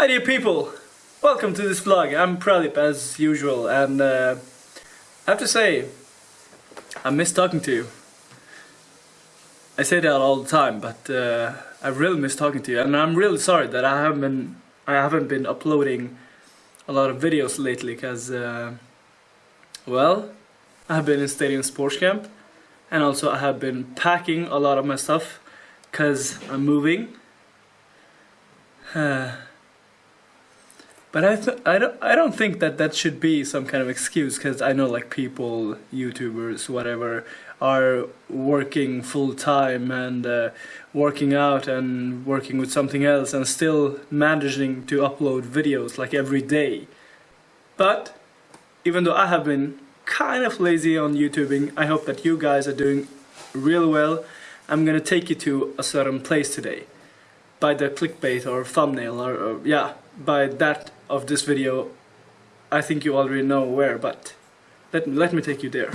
Hi dear people, welcome to this vlog. I'm Pralip as usual and uh, I have to say, I miss talking to you. I say that all the time, but uh, I really miss talking to you and I'm really sorry that I haven't been, I haven't been uploading a lot of videos lately because, uh, well, I have been in Stadium Sports Camp and also I have been packing a lot of my stuff because I'm moving. But I, I, don't, I don't think that that should be some kind of excuse because I know like people, YouTubers, whatever, are working full time and uh, working out and working with something else and still managing to upload videos like every day. But even though I have been kind of lazy on YouTubing, I hope that you guys are doing real well. I'm gonna take you to a certain place today by the clickbait or thumbnail or, or yeah by that of this video I think you already know where but let, let me take you there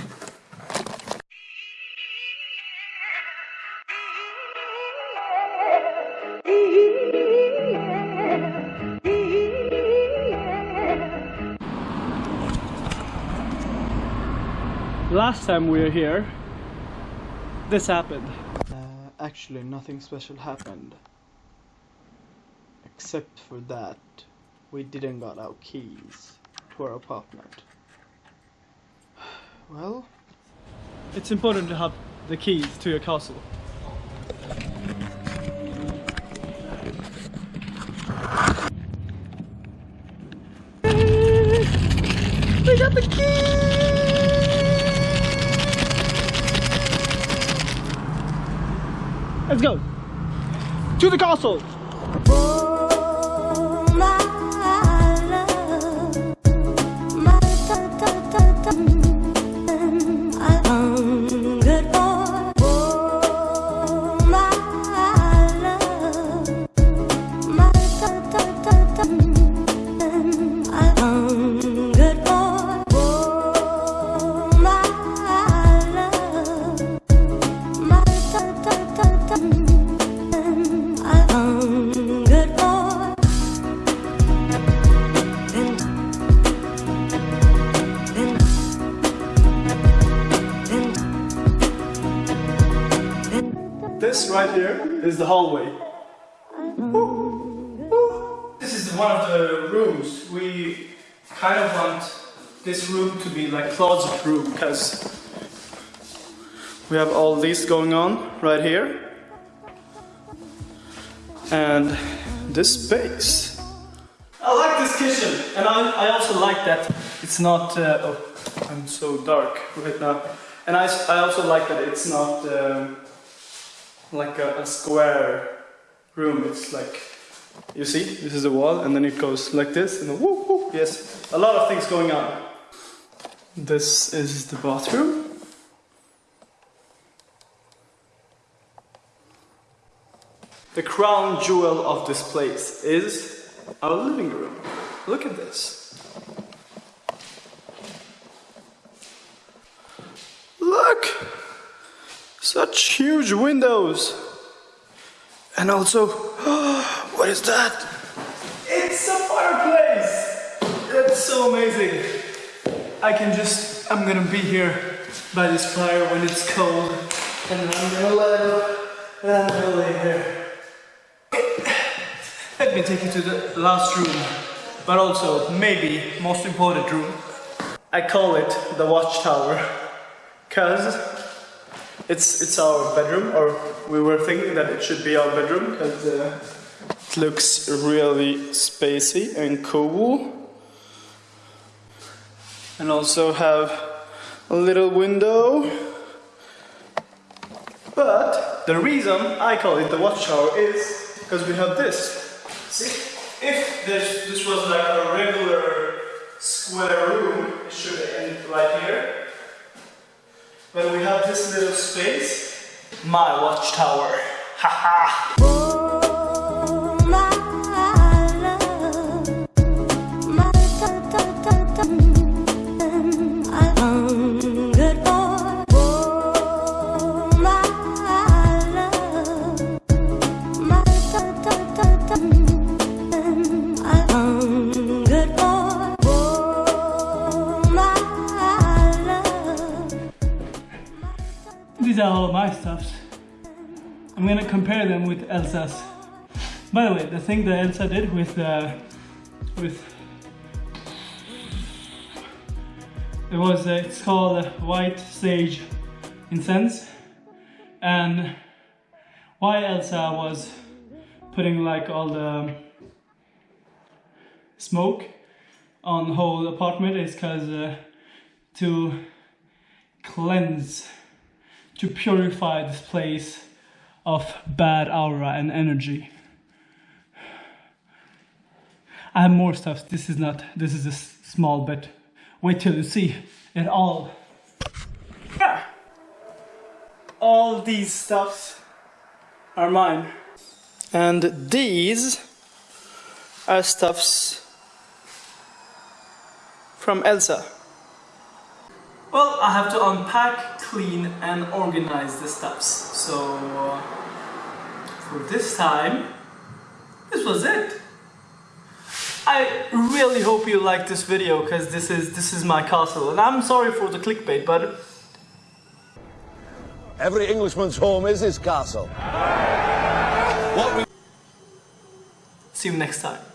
Last time we were here, this happened. Uh, actually, nothing special happened. Except for that, we didn't got our keys to our apartment. Well, it's important to have the keys to your castle. We got the keys! Let's go! To the castle! This right here is the hallway. This is one of the rooms. We kind of want this room to be like closet room because we have all this going on right here. And this space. I like this kitchen and I, I also like that it's not, uh, oh, I'm so dark right now. And I, I also like that it's not um, like a, a square room. It's like, you see, this is the wall, and then it goes like this, and whoop, whoop, yes, a lot of things going on. This is the bathroom. The crown jewel of this place is our living room. Look at this. Such huge windows. And also, what is that? It's a fireplace! That's so amazing. I can just, I'm gonna be here by this fire when it's cold. And I'm gonna let it, and I'm gonna lay here. Let me take you to the last room, but also, maybe, most important room. I call it the watchtower, cause it's it's our bedroom, or we were thinking that it should be our bedroom because uh, it looks really spacey and cool. And also have a little window. But the reason I call it the watchtower is because we have this. See, if this this was like a regular square room, it should end right here. But we have this little space, my watchtower. Haha! Out all of my stuffs. I'm gonna compare them with Elsa's. By the way, the thing that Elsa did with uh, with it was uh, it's called white sage incense, and why Elsa was putting like all the smoke on the whole apartment is because uh, to cleanse, to purify this place of bad aura and energy. I have more stuff. This is not, this is a small bit. Wait till you see it all. Yeah. All these stuffs are mine. And these are stuffs from Elsa. Well, I have to unpack, clean, and organize the stuffs. So, uh, for this time, this was it. I really hope you liked this video because this is this is my castle, and I'm sorry for the clickbait, but Every Englishman's home is his castle. What we see you next time.